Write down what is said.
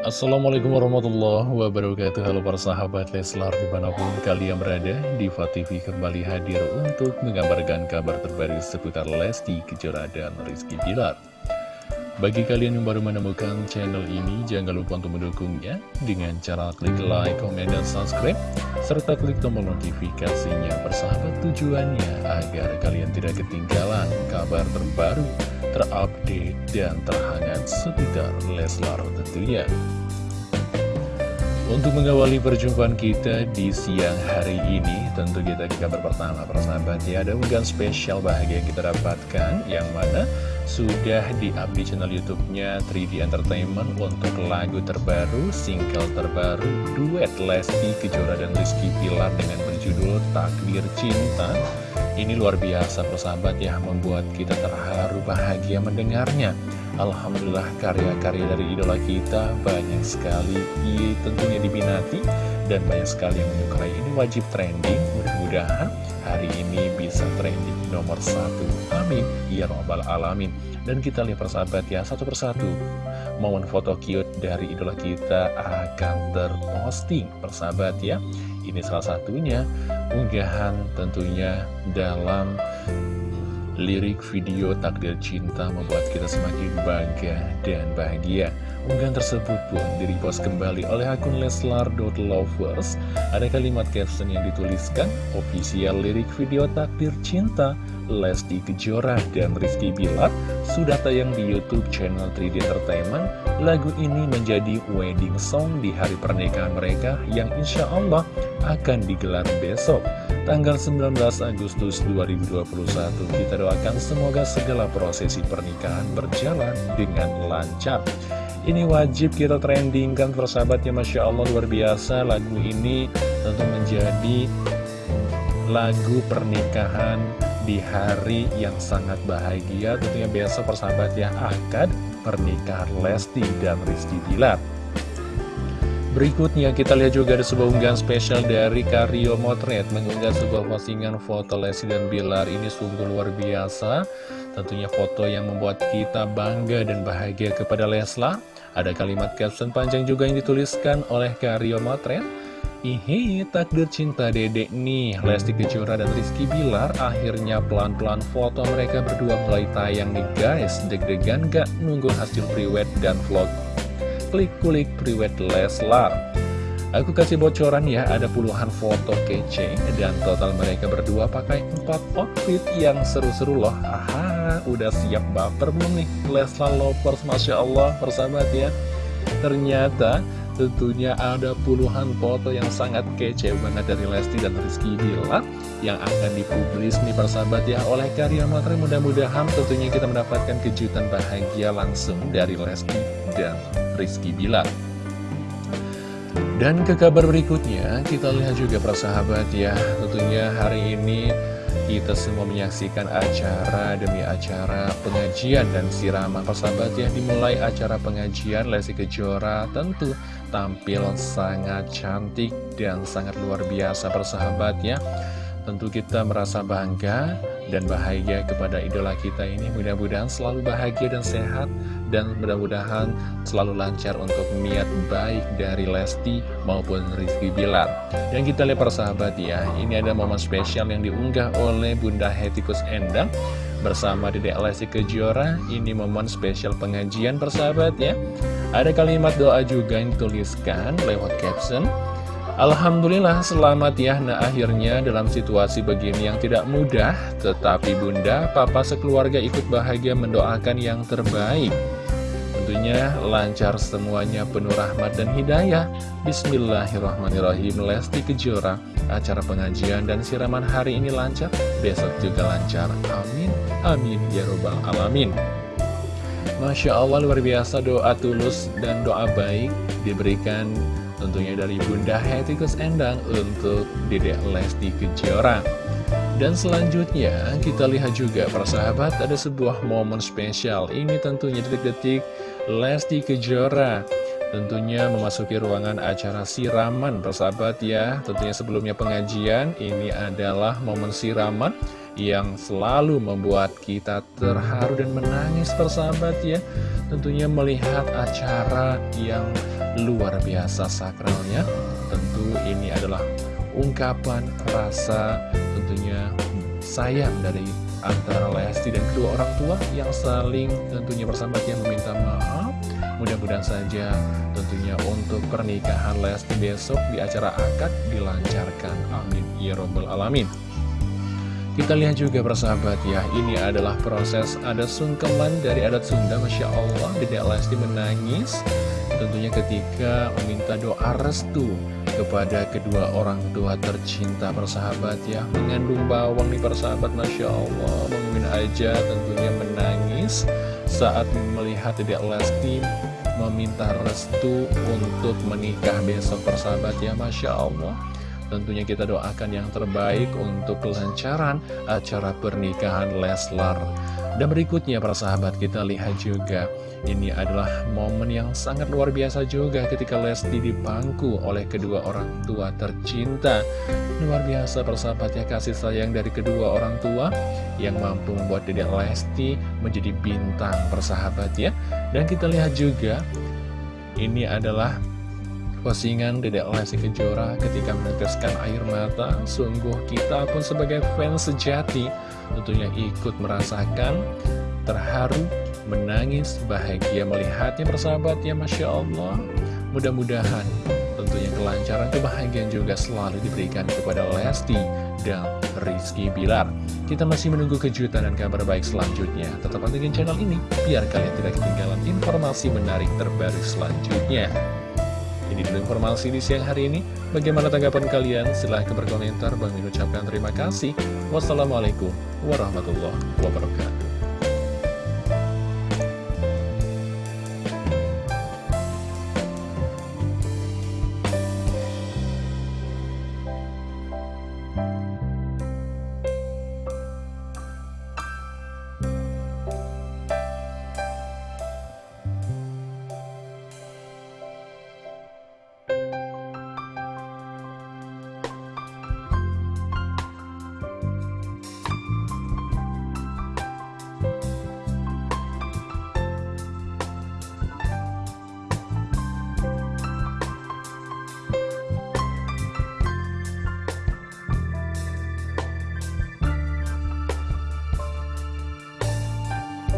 Assalamualaikum warahmatullahi wabarakatuh. Halo para sahabat Leslar di mana pun kalian berada Diva TV kembali hadir untuk mengabarkan kabar terbaru seputar Lesti Kejora dan Rizky Bilar Bagi kalian yang baru menemukan channel ini Jangan lupa untuk mendukungnya Dengan cara klik like, komen, dan subscribe Serta klik tombol notifikasinya Persahabat tujuannya Agar kalian tidak ketinggalan kabar terbaru terupdate dan terhangat seputar Leslar tentunya. Untuk mengawali perjumpaan kita di siang hari ini, tentu kita ke kabar pertama persahabat ya, ada unggahan spesial bahagia yang kita dapatkan, yang mana sudah di-up di channel YouTube-nya 3D Entertainment untuk lagu terbaru, single terbaru, duet Lesti Kejora dan Rizky Pilar dengan berjudul Takdir Cinta. Ini luar biasa persahabat ya, membuat kita terharu bahagia mendengarnya. Alhamdulillah karya-karya dari idola kita banyak sekali tentunya diminati dan banyak sekali yang menyukai ini wajib trending mudah-mudahan hari ini bisa trending nomor satu. Amin. Ya robbal alamin. Dan kita lihat persahabat ya satu persatu. Momen foto cute dari idola kita akan terposting persahabat ya. Ini salah satunya unggahan tentunya dalam lirik video Takdir Cinta membuat kita semakin bangga dan bahagia. Unggahan tersebut pun direpost kembali oleh akun leslar.lovers. Ada kalimat caption yang dituliskan, official lirik video Takdir Cinta, Lesti Kejora dan Rizky Bilar sudah tayang di Youtube channel 3D Entertainment. Lagu ini menjadi wedding song di hari pernikahan mereka yang insya Allah akan digelar besok. Tanggal 19 Agustus 2021 kita doakan semoga segala prosesi pernikahan berjalan dengan lancar. Ini wajib kita trendingkan persahabatnya Masya Allah luar biasa. Lagu ini tentu menjadi lagu pernikahan di hari yang sangat bahagia tentunya besok persahabat yang akan pernikahan Lesti dan Rizky Bilar. Berikutnya kita lihat juga ada sebuah unggahan spesial dari Karyo Motret Mengunggah sebuah postingan foto Lesti dan Bilar Ini sungguh luar biasa. Tentunya foto yang membuat kita bangga dan bahagia kepada Lesla Ada kalimat caption panjang juga yang dituliskan oleh Karyo Motret Ihi, takdir cinta dedek nih. Lesti Kejora dan Rizky Bilar Akhirnya pelan-pelan foto mereka berdua mulai tayang nih guys. Deg-degan gak nunggu hasil priwet dan vlog? Klik kulik priwet Leslar. Aku kasih bocoran ya, ada puluhan foto kece dan total mereka berdua pakai empat outfit yang seru-seru loh. Aha, udah siap baper belum nih? Leslar Lovers, Masya Allah, persahabat ya. Ternyata tentunya ada puluhan foto yang sangat kece banget dari Lesti dan Rizky Bilar yang akan dipublis nih persahabat ya oleh karya materi mudah-mudahan tentunya kita mendapatkan kejutan bahagia langsung dari Lesti dan Rizky Bilar. Dan ke kabar berikutnya kita lihat juga persahabat ya tentunya hari ini kita semua menyaksikan acara demi acara pengajian dan siraman persahabat ya. Dimulai acara pengajian Lesti Kejora tentu tampil sangat cantik dan sangat luar biasa persahabat ya Tentu kita merasa bangga dan bahagia kepada idola kita ini. Mudah-mudahan selalu bahagia dan sehat Dan mudah-mudahan selalu lancar untuk niat baik dari Lesti maupun Rizky Bilar. Dan kita lihat persahabat ya Ini ada momen spesial yang diunggah oleh Bunda Hetikus Endang Bersama Dedek Lesti Kejora Ini momen spesial pengajian persahabat ya. Ada kalimat doa juga yang dituliskan lewat caption. Alhamdulillah selamat ya Nah akhirnya dalam situasi begini yang tidak mudah. Tetapi bunda, papa sekeluarga ikut bahagia mendoakan yang terbaik. Tentunya lancar semuanya penuh rahmat dan hidayah. Bismillahirrahmanirrahim Lesti Kejora Acara pengajian dan siraman hari ini lancar Besok juga lancar. Amin. Amin. Ya Robbal Alamin. Masya Allah luar biasa doa tulus dan doa baik diberikan Tentunya dari Bunda Hetikus Endang untuk Dedek Lesti Kejora. Dan selanjutnya kita lihat juga persahabat ada sebuah momen spesial. Ini tentunya detik-detik Lesti Kejora Tentunya memasuki ruangan acara siraman persahabat ya. Tentunya sebelumnya pengajian Ini adalah momen siraman yang selalu membuat kita terharu dan menangis persahabat ya. Tentunya melihat acara yang luar biasa sakralnya. Tentu ini adalah ungkapan rasa tentunya sayang dari antara Lesti dan kedua orang tua yang saling tentunya bersahabatnya meminta maaf mudah-mudahan saja tentunya untuk pernikahan Lesti besok di acara akad dilancarkan. Amin. Ya robbal alamin. Kita lihat juga persahabat ya ini adalah proses ada sungkeman dari adat Sunda Masya Allah. Dedek Lesti menangis. Tentunya ketika meminta doa restu kepada kedua orang tua tercinta persahabat ya. Mengandung bawang nih persahabat Masya Allah. Mungkin aja tentunya menangis saat melihat tidak Lesti meminta restu untuk menikah besok persahabat ya Masya Allah. Tentunya kita doakan yang terbaik untuk kelancaran acara pernikahan Leslar dan berikutnya para sahabat kita lihat juga Ini adalah momen yang sangat luar biasa juga ketika Lesti dipangku oleh kedua orang tua tercinta. Luar biasa persahabat ya kasih sayang dari kedua orang tua Yang mampu membuat Dedek Lesti menjadi bintang persahabat ya. Dan kita lihat juga Ini adalah postingan Dedek Lesti Kejora ketika meneteskan air mata. Sungguh kita pun sebagai fans sejati tentunya ikut merasakan terharu, menangis, bahagia melihatnya persahabat ya Masya Allah. Mudah-mudahan tentunya kelancaran kebahagiaan juga selalu diberikan kepada Lesti dan Rizky Bilar. Kita masih menunggu kejutan dan kabar baik selanjutnya. Tetap pantengin channel ini biar kalian tidak ketinggalan informasi menarik terbaru selanjutnya ini dulu informasi di siang hari ini. Bagaimana tanggapan kalian? Silahkan berkomentar. Bang Min ucapkan terima kasih. Wassalamualaikum warahmatullahi wabarakatuh.